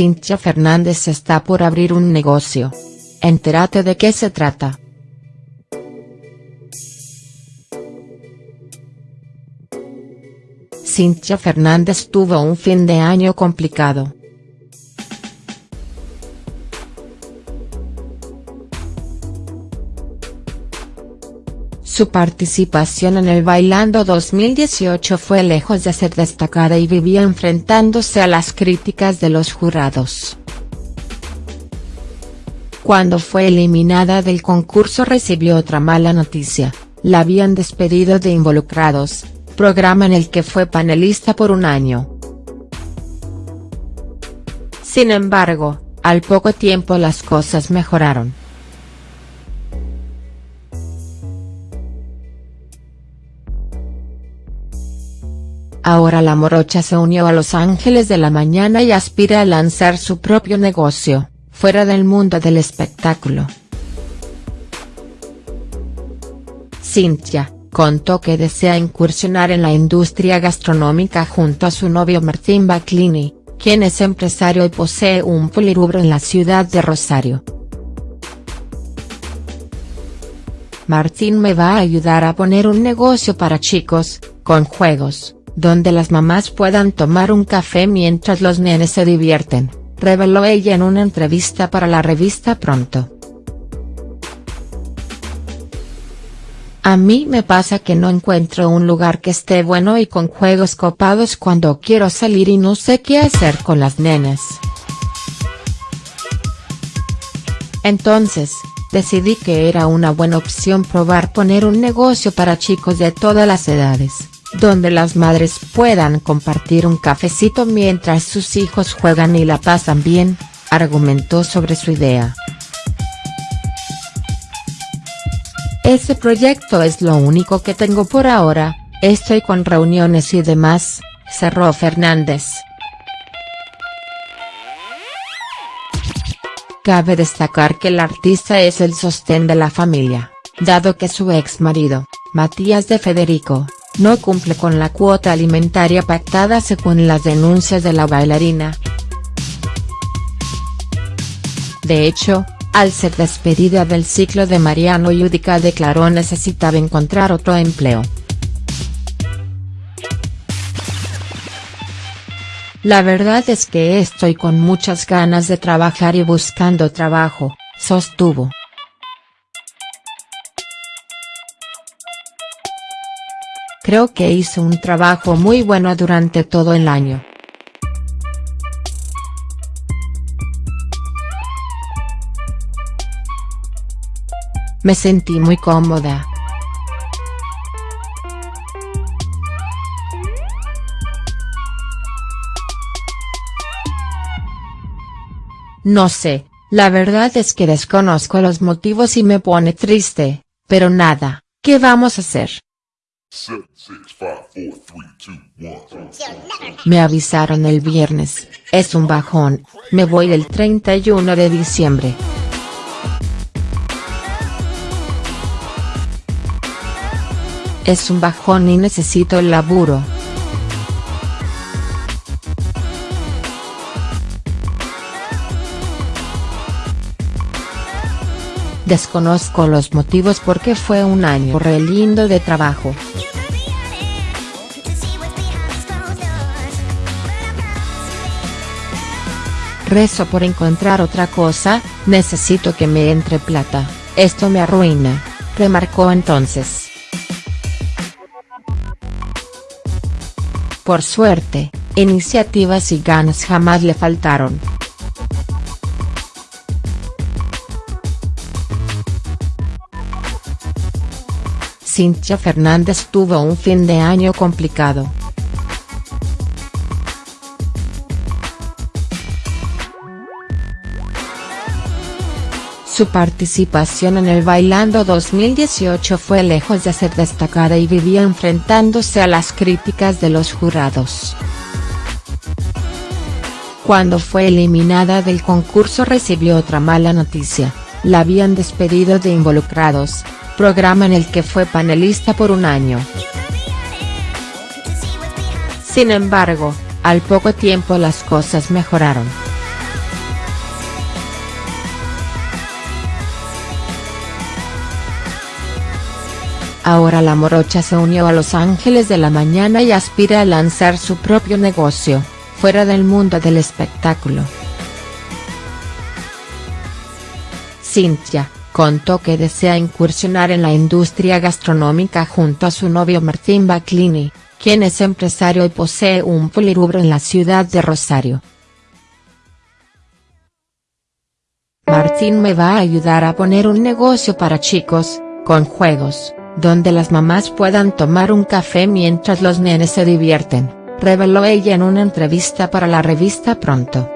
Cintia Fernández está por abrir un negocio. Entérate de qué se trata. Cintia Fernández tuvo un fin de año complicado. Su participación en el Bailando 2018 fue lejos de ser destacada y vivía enfrentándose a las críticas de los jurados. Cuando fue eliminada del concurso recibió otra mala noticia, la habían despedido de Involucrados, programa en el que fue panelista por un año. Sin embargo, al poco tiempo las cosas mejoraron. Ahora la morocha se unió a Los Ángeles de la Mañana y aspira a lanzar su propio negocio, fuera del mundo del espectáculo. Cintia, contó que desea incursionar en la industria gastronómica junto a su novio Martín Baclini, quien es empresario y posee un polirubro en la ciudad de Rosario. Martín me va a ayudar a poner un negocio para chicos, con juegos, donde las mamás puedan tomar un café mientras los nenes se divierten, reveló ella en una entrevista para la revista Pronto. A mí me pasa que no encuentro un lugar que esté bueno y con juegos copados cuando quiero salir y no sé qué hacer con las nenes. Entonces, decidí que era una buena opción probar poner un negocio para chicos de todas las edades donde las madres puedan compartir un cafecito mientras sus hijos juegan y la pasan bien, argumentó sobre su idea. Ese proyecto es lo único que tengo por ahora, estoy con reuniones y demás, cerró Fernández. Cabe destacar que el artista es el sostén de la familia, dado que su ex marido, Matías de Federico, no cumple con la cuota alimentaria pactada según las denuncias de la bailarina. De hecho, al ser despedida del ciclo de Mariano Yudica declaró necesitaba encontrar otro empleo. La verdad es que estoy con muchas ganas de trabajar y buscando trabajo, sostuvo. Creo que hizo un trabajo muy bueno durante todo el año. Me sentí muy cómoda. No sé, la verdad es que desconozco los motivos y me pone triste, pero nada, ¿qué vamos a hacer? Me avisaron el viernes, es un bajón, me voy el 31 de diciembre. Es un bajón y necesito el laburo. Desconozco los motivos porque fue un año re lindo de trabajo. Rezo por encontrar otra cosa, necesito que me entre plata, esto me arruina, remarcó entonces. Por suerte, iniciativas y ganas jamás le faltaron. Cintia Fernández tuvo un fin de año complicado. Su participación en el Bailando 2018 fue lejos de ser destacada y vivía enfrentándose a las críticas de los jurados. Cuando fue eliminada del concurso recibió otra mala noticia, la habían despedido de Involucrados, programa en el que fue panelista por un año. Sin embargo, al poco tiempo las cosas mejoraron. Ahora la morocha se unió a Los Ángeles de la Mañana y aspira a lanzar su propio negocio, fuera del mundo del espectáculo. Cynthia, contó que desea incursionar en la industria gastronómica junto a su novio Martín Baclini, quien es empresario y posee un polirubro en la ciudad de Rosario. Martín me va a ayudar a poner un negocio para chicos, con juegos, donde las mamás puedan tomar un café mientras los nenes se divierten, reveló ella en una entrevista para la revista Pronto.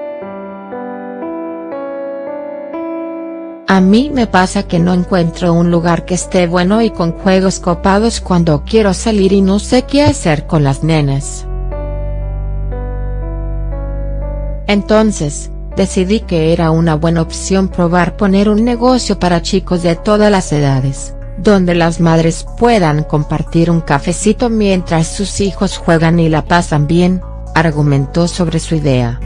A mí me pasa que no encuentro un lugar que esté bueno y con juegos copados cuando quiero salir y no sé qué hacer con las nenas. Entonces, decidí que era una buena opción probar poner un negocio para chicos de todas las edades donde las madres puedan compartir un cafecito mientras sus hijos juegan y la pasan bien, argumentó sobre su idea.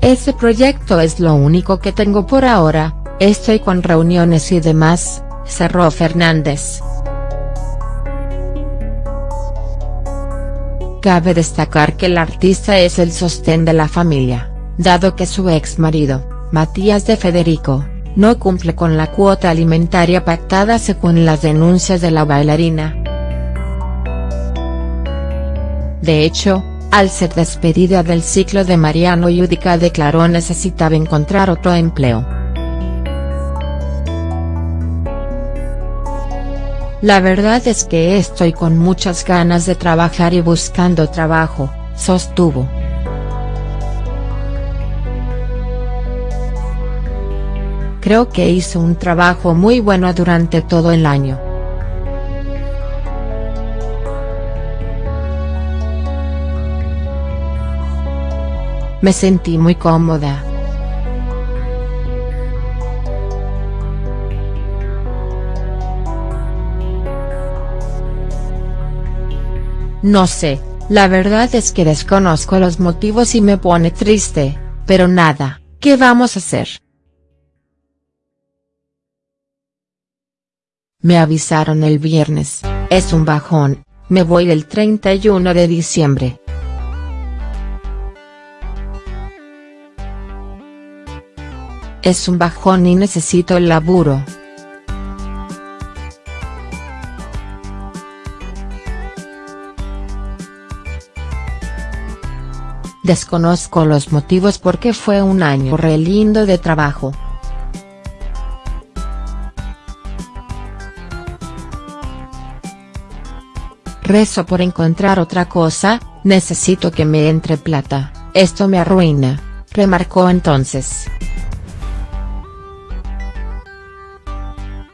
Ese proyecto es lo único que tengo por ahora, estoy con reuniones y demás, cerró Fernández. Cabe destacar que el artista es el sostén de la familia, dado que su ex marido, Matías de Federico, no cumple con la cuota alimentaria pactada según las denuncias de la bailarina. De hecho, al ser despedida del ciclo de Mariano Yudica declaró necesitaba encontrar otro empleo. La verdad es que estoy con muchas ganas de trabajar y buscando trabajo, sostuvo. Creo que hizo un trabajo muy bueno durante todo el año. Me sentí muy cómoda. No sé, la verdad es que desconozco los motivos y me pone triste, pero nada, ¿qué vamos a hacer?. Me avisaron el viernes, es un bajón, me voy el 31 de diciembre. Es un bajón y necesito el laburo. Desconozco los motivos porque fue un año re lindo de trabajo. Rezo por encontrar otra cosa, necesito que me entre plata, esto me arruina, remarcó entonces.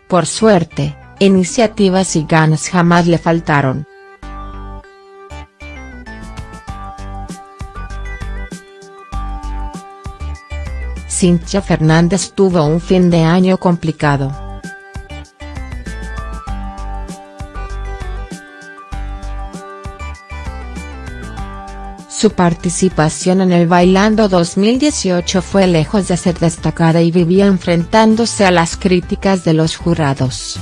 Por suerte, iniciativas y ganas jamás le faltaron. Cintia Fernández tuvo un fin de año complicado. Su participación en el Bailando 2018 fue lejos de ser destacada y vivía enfrentándose a las críticas de los jurados.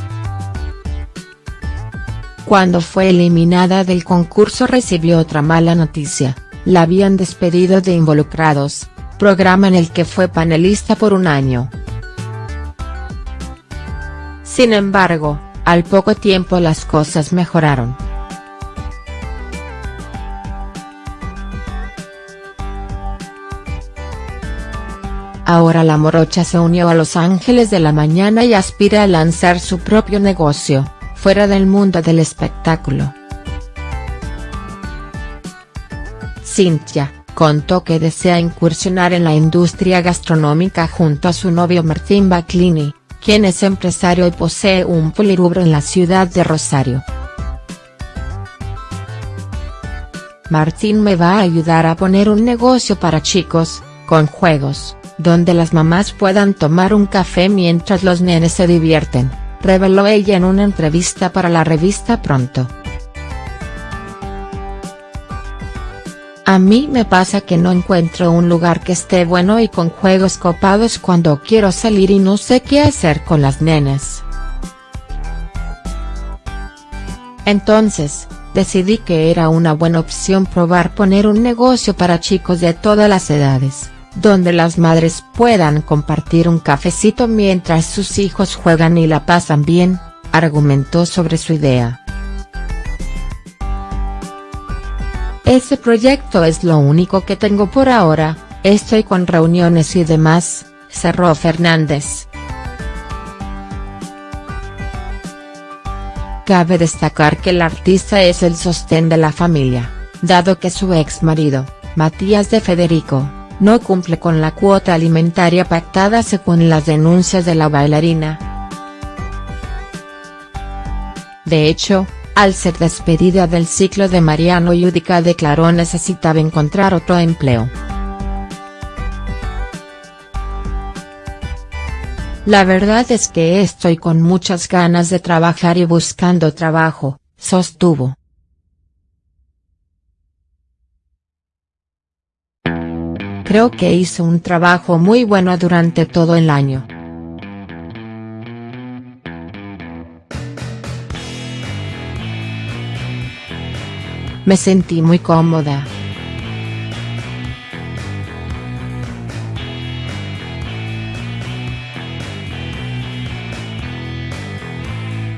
Cuando fue eliminada del concurso recibió otra mala noticia, la habían despedido de Involucrados, programa en el que fue panelista por un año. Sin embargo, al poco tiempo las cosas mejoraron. Ahora la morocha se unió a Los Ángeles de la Mañana y aspira a lanzar su propio negocio, fuera del mundo del espectáculo. Cynthia, contó que desea incursionar en la industria gastronómica junto a su novio Martín Baclini, quien es empresario y posee un polirubro en la ciudad de Rosario. Martín me va a ayudar a poner un negocio para chicos, con juegos, donde las mamás puedan tomar un café mientras los nenes se divierten, reveló ella en una entrevista para la revista Pronto. A mí me pasa que no encuentro un lugar que esté bueno y con juegos copados cuando quiero salir y no sé qué hacer con las nenes. Entonces, decidí que era una buena opción probar poner un negocio para chicos de todas las edades donde las madres puedan compartir un cafecito mientras sus hijos juegan y la pasan bien, argumentó sobre su idea. Ese proyecto es lo único que tengo por ahora, estoy con reuniones y demás, cerró Fernández. Cabe destacar que el artista es el sostén de la familia, dado que su ex marido, Matías de Federico, no cumple con la cuota alimentaria pactada según las denuncias de la bailarina. De hecho, al ser despedida del ciclo de Mariano Yudica declaró necesitaba encontrar otro empleo. La verdad es que estoy con muchas ganas de trabajar y buscando trabajo, sostuvo. Creo que hice un trabajo muy bueno durante todo el año. Me sentí muy cómoda.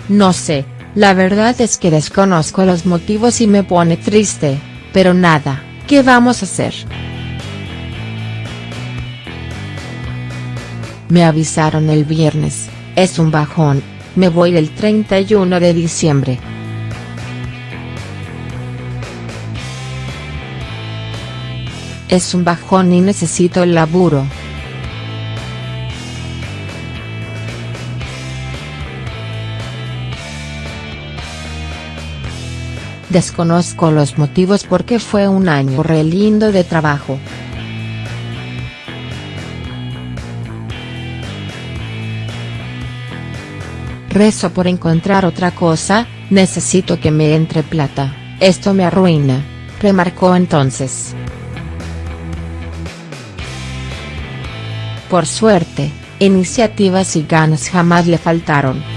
No sé, la verdad es que desconozco los motivos y me pone triste, pero nada, ¿qué vamos a hacer?. Me avisaron el viernes, es un bajón, me voy el 31 de diciembre. Es un bajón y necesito el laburo. Desconozco los motivos porque fue un año re lindo de trabajo. Rezo por encontrar otra cosa, necesito que me entre plata, esto me arruina, remarcó entonces. Por suerte, iniciativas y ganas jamás le faltaron.